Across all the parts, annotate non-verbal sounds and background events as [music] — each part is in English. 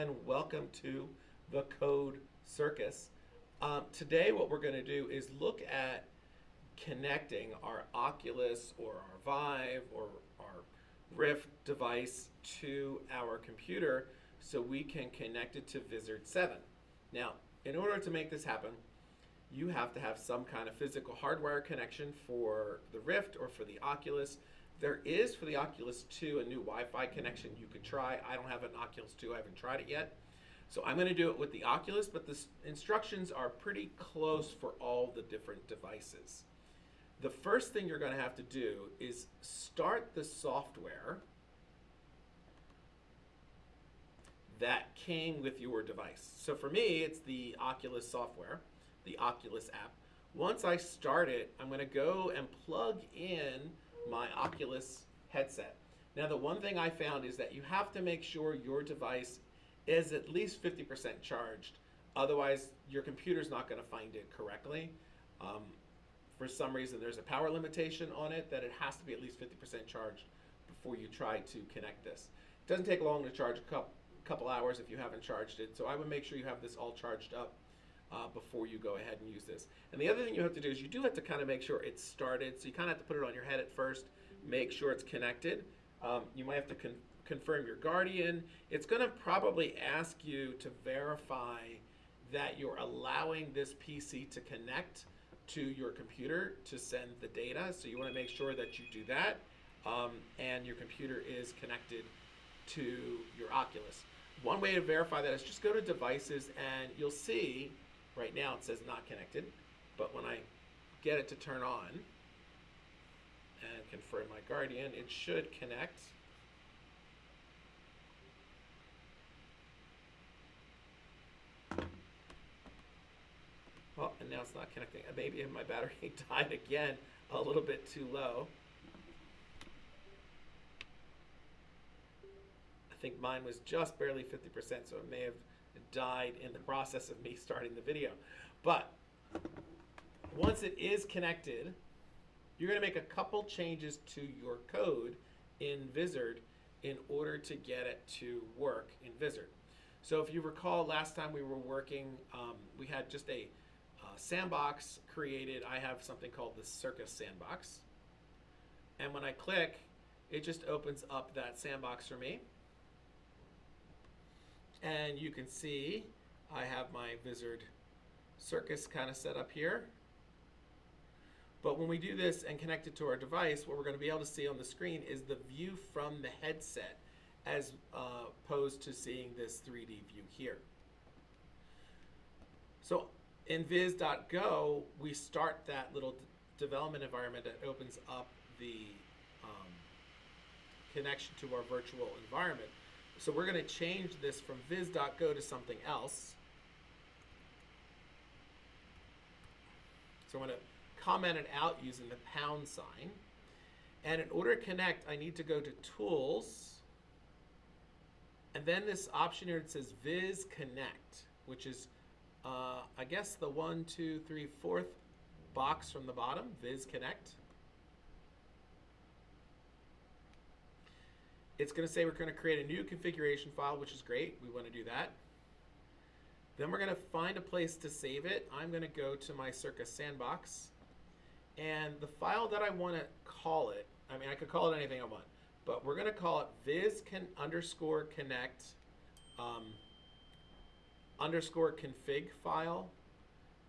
and welcome to the Code Circus. Um, today what we're going to do is look at connecting our Oculus or our Vive or our Rift device to our computer so we can connect it to Vizard 7. Now, in order to make this happen, you have to have some kind of physical hardware connection for the Rift or for the Oculus. There is for the Oculus 2 a new Wi-Fi connection you could try. I don't have an Oculus 2, I haven't tried it yet. So I'm going to do it with the Oculus, but the instructions are pretty close for all the different devices. The first thing you're going to have to do is start the software that came with your device. So for me, it's the Oculus software, the Oculus app. Once I start it, I'm going to go and plug in my Oculus headset. Now the one thing I found is that you have to make sure your device is at least 50% charged. Otherwise, your computer's not going to find it correctly. Um, for some reason, there's a power limitation on it that it has to be at least 50% charged before you try to connect this. It doesn't take long to charge a couple, couple hours if you haven't charged it. So I would make sure you have this all charged up uh, before you go ahead and use this. And the other thing you have to do is you do have to kind of make sure it's started. So you kind of have to put it on your head at first, make sure it's connected. Um, you might have to con confirm your Guardian. It's going to probably ask you to verify that you're allowing this PC to connect to your computer to send the data. So you want to make sure that you do that um, and your computer is connected to your Oculus. One way to verify that is just go to devices and you'll see right now it says not connected, but when I get it to turn on and confirm my Guardian, it should connect. Well, and now it's not connecting. Uh, maybe my battery [laughs] died again a little bit too low. I think mine was just barely 50%, so it may have died in the process of me starting the video. But once it is connected, you're going to make a couple changes to your code in Vizard in order to get it to work in Vizard. So if you recall last time we were working, um, we had just a uh, sandbox created. I have something called the Circus Sandbox. And when I click, it just opens up that sandbox for me. And you can see I have my Vizard Circus kind of set up here. But when we do this and connect it to our device, what we're going to be able to see on the screen is the view from the headset as uh, opposed to seeing this 3D view here. So in viz.go, we start that little development environment that opens up the um, connection to our virtual environment. So we're going to change this from viz.go to something else. So I'm going to comment it out using the pound sign. And in order to connect, I need to go to Tools. And then this option here it says Viz Connect, which is, uh, I guess, the one, two, three, fourth box from the bottom, Viz Connect. It's going to say we're going to create a new configuration file, which is great. We want to do that. Then we're going to find a place to save it. I'm going to go to my Circus Sandbox. And the file that I want to call it, I mean, I could call it anything I want, but we're going to call it viz can underscore connect um, underscore config file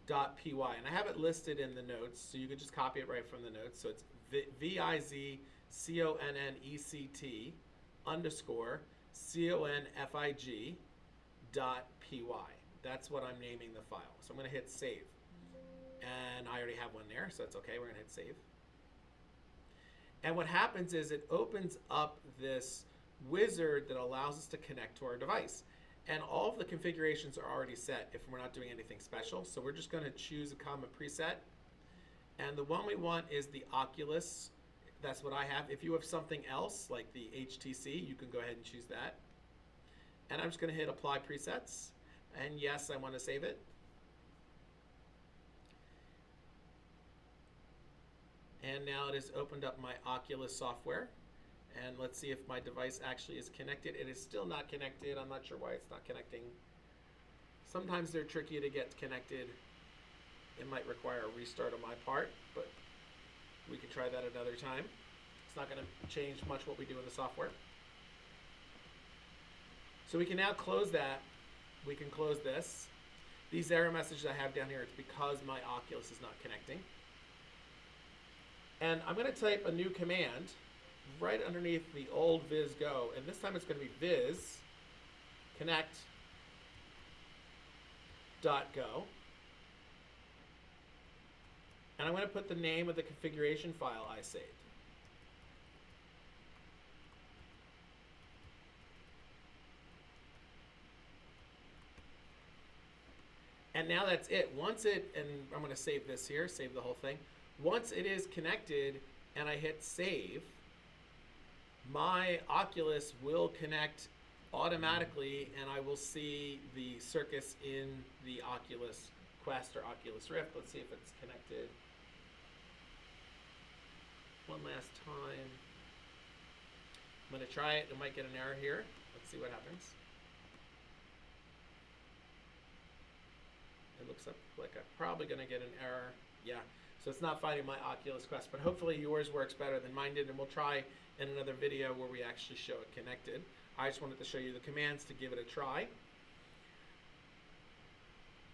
dot py. And I have it listed in the notes, so you could just copy it right from the notes. So it's V-I-Z-C-O-N-N-E-C-T underscore config dot py. That's what I'm naming the file. So I'm going to hit save. And I already have one there, so that's okay. We're going to hit save. And what happens is it opens up this wizard that allows us to connect to our device. And all of the configurations are already set if we're not doing anything special. So we're just going to choose a common preset. And the one we want is the Oculus that's what I have. If you have something else like the HTC, you can go ahead and choose that. And I'm just going to hit apply presets. And yes, I want to save it. And now it has opened up my Oculus software. And let's see if my device actually is connected. It is still not connected. I'm not sure why it's not connecting. Sometimes they're tricky to get connected. It might require a restart on my part, but we can try that another time. It's not going to change much what we do in the software. So we can now close that. We can close this. These error messages I have down here, it's because my Oculus is not connecting. And I'm going to type a new command right underneath the old viz go, and this time it's going to be viz connect dot go. And I'm going to put the name of the configuration file I saved. And now that's it. Once it, and I'm going to save this here, save the whole thing. Once it is connected and I hit save, my Oculus will connect automatically and I will see the circus in the Oculus Quest or Oculus Rift. Let's see if it's connected. One last time. I'm going to try it. It might get an error here. Let's see what happens. It looks like I'm probably going to get an error. Yeah, so it's not finding my Oculus Quest, but hopefully yours works better than mine did, and we'll try in another video where we actually show it connected. I just wanted to show you the commands to give it a try.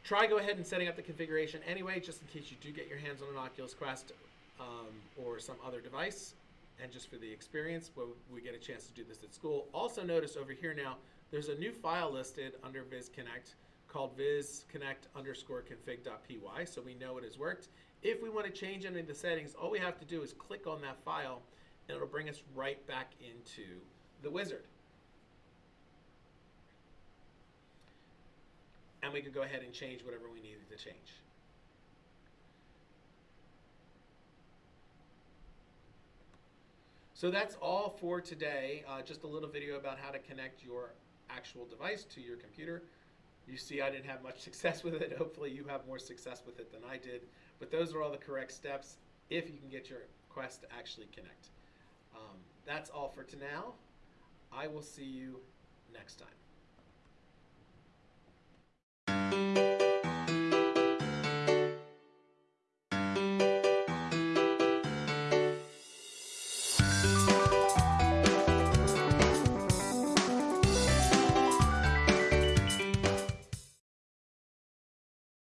Try go ahead and setting up the configuration anyway, just in case you do get your hands on an Oculus Quest um, or some other device, and just for the experience, where we get a chance to do this at school. Also notice over here now, there's a new file listed under VizConnect called vizconnect underscore config.py, so we know it has worked. If we want to change any of the settings, all we have to do is click on that file, and it'll bring us right back into the wizard. And we can go ahead and change whatever we needed to change. So that's all for today. Uh, just a little video about how to connect your actual device to your computer. You see I didn't have much [laughs] success with it. Hopefully you have more success with it than I did. But those are all the correct steps if you can get your Quest to actually connect. Um, that's all for to now. I will see you next time.